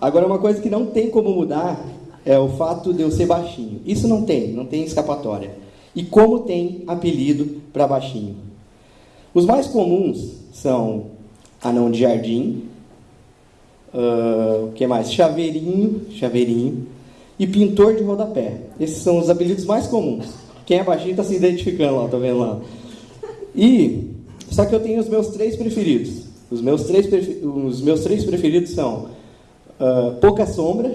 Agora, uma coisa que não tem como mudar é o fato de eu ser baixinho. Isso não tem, não tem escapatória. E como tem apelido para baixinho? Os mais comuns são anão de jardim, uh, o que mais? Chaveirinho, chaveirinho e pintor de rodapé. Esses são os apelidos mais comuns. Quem é baixinho está se identificando lá, tá vendo lá? E só que eu tenho os meus três preferidos. Os meus três, os meus três preferidos são uh, Pouca Sombra.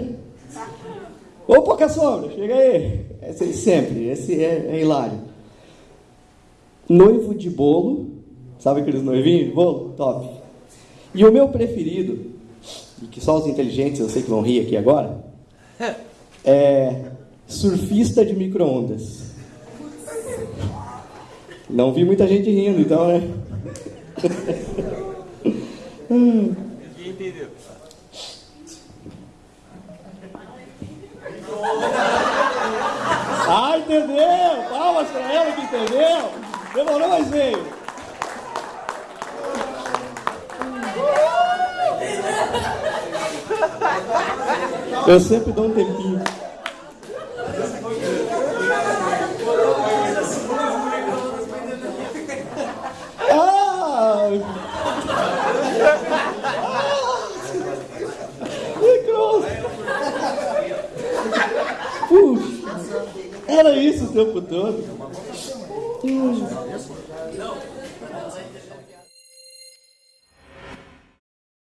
Ô, Pouca Sombra, chega aí. Esse sempre, esse é, é hilário. Noivo de bolo. Sabe aqueles noivinhos de bolo? Top. E o meu preferido, e que só os inteligentes eu sei que vão rir aqui agora, é surfista de micro-ondas. Não vi muita gente rindo, então, né? Ninguém entendeu. Ah, entendeu! Palmas pra ela que entendeu! Demorou, mas veio! Eu sempre dou um tempinho. Era isso o tempo todo. Hum.